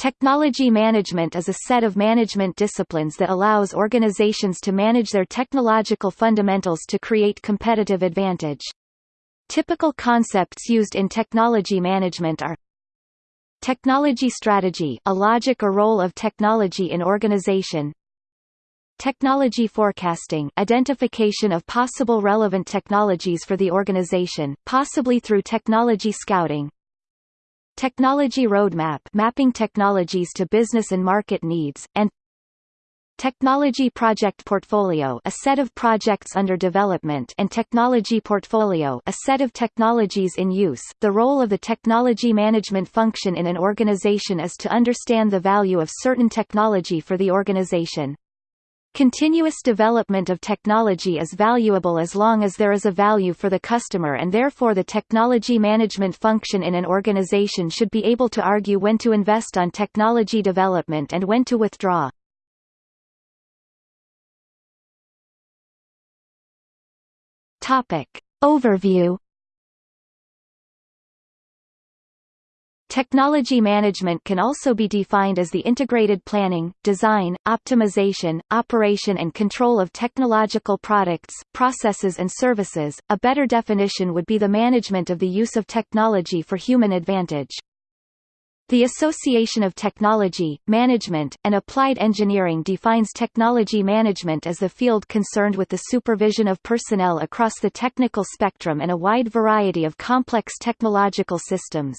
Technology management is a set of management disciplines that allows organizations to manage their technological fundamentals to create competitive advantage. Typical concepts used in technology management are Technology strategy a logic or role of technology in organization Technology forecasting identification of possible relevant technologies for the organization, possibly through technology scouting Technology roadmap mapping technologies to business and market needs, and Technology Project Portfolio a set of projects under development and Technology Portfolio a set of technologies in use. The role of the technology management function in an organization is to understand the value of certain technology for the organization. Continuous development of technology is valuable as long as there is a value for the customer and therefore the technology management function in an organization should be able to argue when to invest on technology development and when to withdraw. Topic. Overview Technology management can also be defined as the integrated planning, design, optimization, operation and control of technological products, processes and services. A better definition would be the management of the use of technology for human advantage. The Association of Technology, Management, and Applied Engineering defines technology management as the field concerned with the supervision of personnel across the technical spectrum and a wide variety of complex technological systems.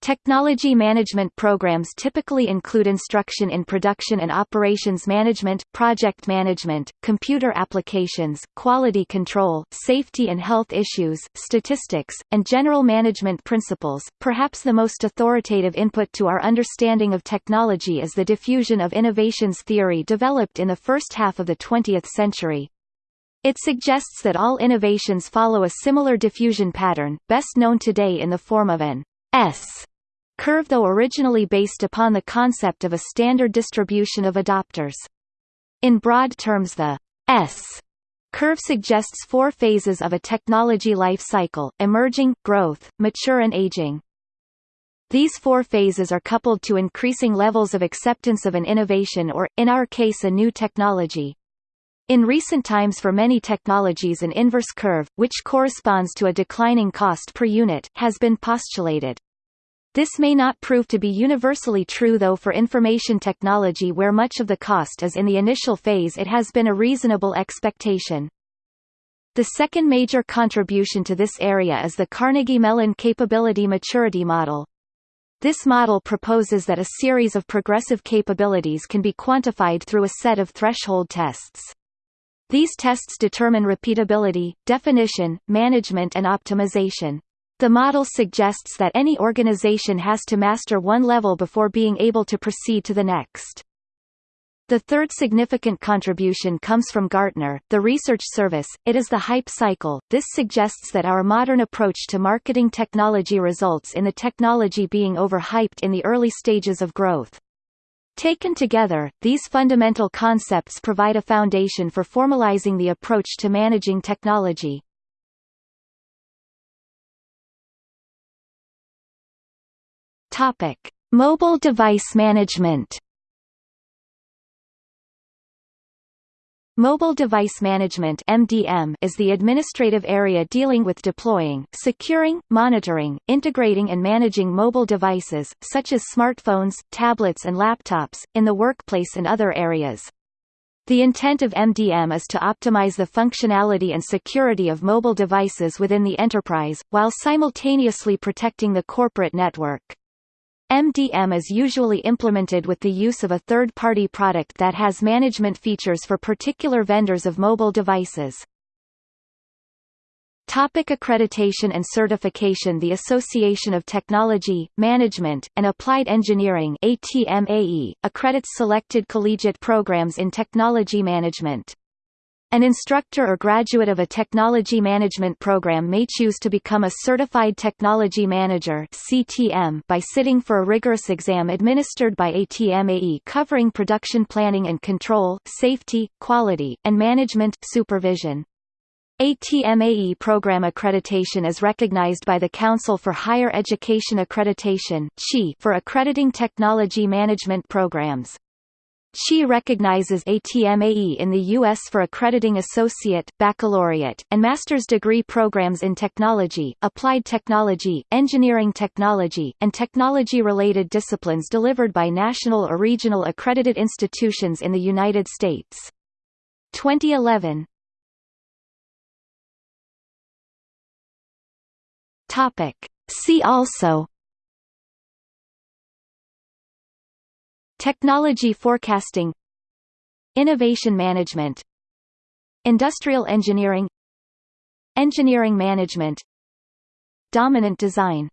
Technology management programs typically include instruction in production and operations management, project management, computer applications, quality control, safety and health issues, statistics, and general management principles. Perhaps the most authoritative input to our understanding of technology is the diffusion of innovations theory developed in the first half of the 20th century. It suggests that all innovations follow a similar diffusion pattern, best known today in the form of an S curve though originally based upon the concept of a standard distribution of adopters. In broad terms the S curve suggests four phases of a technology life cycle, emerging, growth, mature and aging. These four phases are coupled to increasing levels of acceptance of an innovation or, in our case a new technology. In recent times for many technologies an inverse curve, which corresponds to a declining cost per unit, has been postulated. This may not prove to be universally true though for information technology where much of the cost is in the initial phase it has been a reasonable expectation. The second major contribution to this area is the Carnegie Mellon Capability Maturity Model. This model proposes that a series of progressive capabilities can be quantified through a set of threshold tests. These tests determine repeatability, definition, management and optimization. The model suggests that any organization has to master one level before being able to proceed to the next. The third significant contribution comes from Gartner, the research service, it is the hype cycle. This suggests that our modern approach to marketing technology results in the technology being overhyped in the early stages of growth. Taken together, these fundamental concepts provide a foundation for formalizing the approach to managing technology. Topic: Mobile device management. Mobile Device Management (MDM) is the administrative area dealing with deploying, securing, monitoring, integrating and managing mobile devices such as smartphones, tablets and laptops in the workplace and other areas. The intent of MDM is to optimize the functionality and security of mobile devices within the enterprise, while simultaneously protecting the corporate network. MDM is usually implemented with the use of a third-party product that has management features for particular vendors of mobile devices. Topic accreditation and certification The Association of Technology, Management, and Applied Engineering ATMAE, accredits selected collegiate programs in technology management. An instructor or graduate of a technology management program may choose to become a Certified Technology Manager (CTM) by sitting for a rigorous exam administered by ATMAE covering production planning and control, safety, quality, and management supervision. ATMAE program accreditation is recognized by the Council for Higher Education Accreditation for accrediting technology management programs. CHEA recognizes ATMAE in the U.S. for accrediting associate, baccalaureate, and master's degree programs in technology, applied technology, engineering technology, and technology-related disciplines delivered by national or regional accredited institutions in the United States. 2011 Topic. See also Technology forecasting Innovation management Industrial engineering Engineering management Dominant design